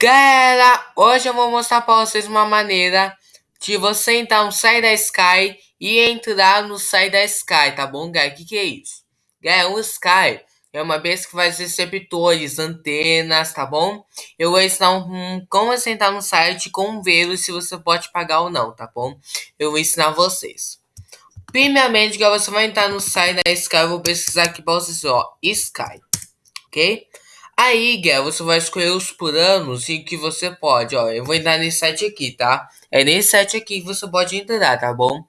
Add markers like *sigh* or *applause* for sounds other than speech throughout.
Galera, hoje eu vou mostrar para vocês uma maneira de você então sair da Sky e entrar no site da Sky, tá bom, galera? O que, que é isso? Galera, o Sky é uma vez que faz receptores, antenas, tá bom? Eu vou ensinar um, como você entrar no site com ver se você pode pagar ou não, tá bom? Eu vou ensinar vocês. Primeiramente, galera, você vai entrar no site da Sky, eu vou pesquisar aqui para vocês, ó, Sky, ok? Aí, Guia, você vai escolher os planos em que você pode, ó. Eu vou entrar nesse site aqui, tá? É nesse site aqui que você pode entrar, tá bom?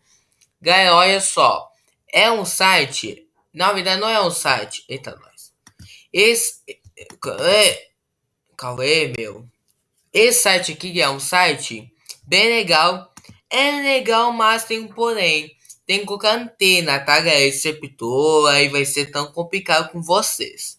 Guia, olha só. É um site. Na verdade, não é um site. Eita, nós. Esse. É, calma aí, meu. Esse site aqui é um site bem legal. É legal, mas tem um porém. Tem que colocar antena, tá, galera? Receptor, aí vai ser tão complicado com vocês.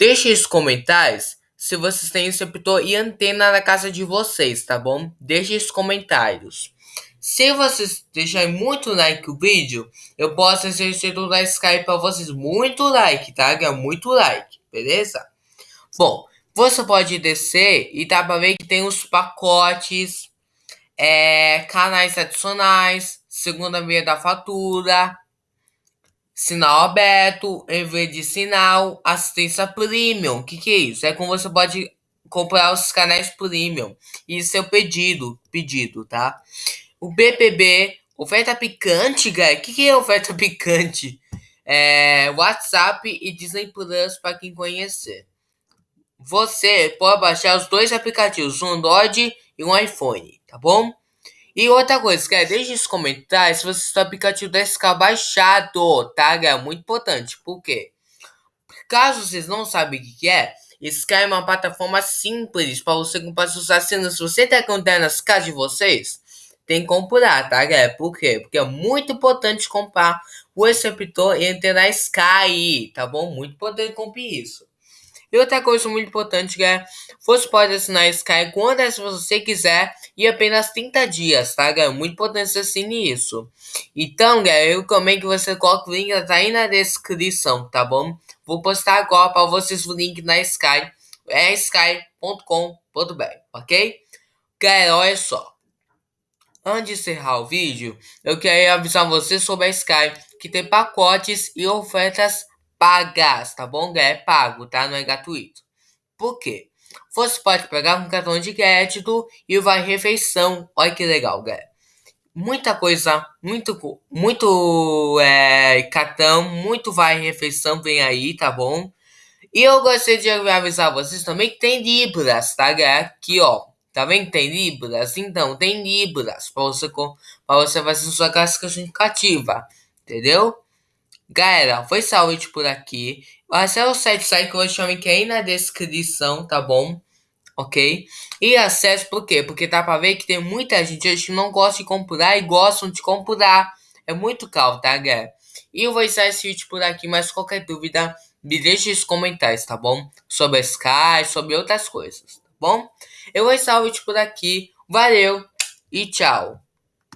Deixe nos comentários se vocês têm receptor e antena na casa de vocês, tá bom? Deixe nos comentários. Se vocês deixarem muito like no vídeo, eu posso receber da Skype para vocês. Muito like, tá? Muito like, beleza? Bom, você pode descer e dá pra ver que tem os pacotes, é, canais adicionais, segunda via da fatura, Sinal aberto, envio de sinal, assistência premium. O que, que é isso? É como você pode comprar os canais premium. Isso é o pedido, pedido, tá? O BPB, oferta picante, galera. O que, que é oferta *laughs* picante? É WhatsApp e Disney Plus para quem conhecer. Você pode baixar os dois aplicativos, um Android e um iPhone, tá bom? E outra coisa, galera, deixe nos comentários se você está aplicativo da SK baixado, tá, galera? Muito importante, por quê? Caso vocês não sabem o que é, Sky é uma plataforma simples para você comprar suas assinantes. Se você tem conta nas casas de vocês, tem que comprar, tá, galera? Por quê? Porque é muito importante comprar o receptor e entrar na Sky, tá bom? Muito importante comprar isso. E outra coisa muito importante, galera, você pode assinar Sky quantas você quiser e apenas 30 dias, tá, galera? Muito importante você assine isso. Então, galera, eu recomendo que você coloque o link tá aí na descrição, tá bom? Vou postar agora para vocês o link na Sky, é sky.com.br, ok? Galera, olha só. Antes de encerrar o vídeo, eu queria avisar vocês sobre a Sky, que tem pacotes e ofertas pagas, tá bom? É pago, tá? Não é gratuito. Por quê? Você pode pegar um cartão de crédito e vai refeição. Olha que legal, galera. Muita coisa, muito, muito é, cartão, muito vai refeição vem aí, tá bom? E eu gostaria de avisar vocês também que tem Libras, tá, galera? Aqui, ó. Tá vendo? Tem Libras? Então, tem Libras para você, pra você fazer sua classificação indicativa. Entendeu? Galera, foi saúde por aqui. Acesse o site, site que eu vou chamar aqui aí na descrição, tá bom? Ok? E acesse por quê? Porque tá pra ver que tem muita gente hoje que não gosta de comprar e gostam de comprar. É muito caro, tá, galera? E eu vou encerrar esse vídeo por aqui, mas qualquer dúvida, me deixe nos comentários, tá bom? Sobre a Sky, sobre outras coisas, tá bom? Eu vou encerrar o vídeo por aqui. Valeu e tchau!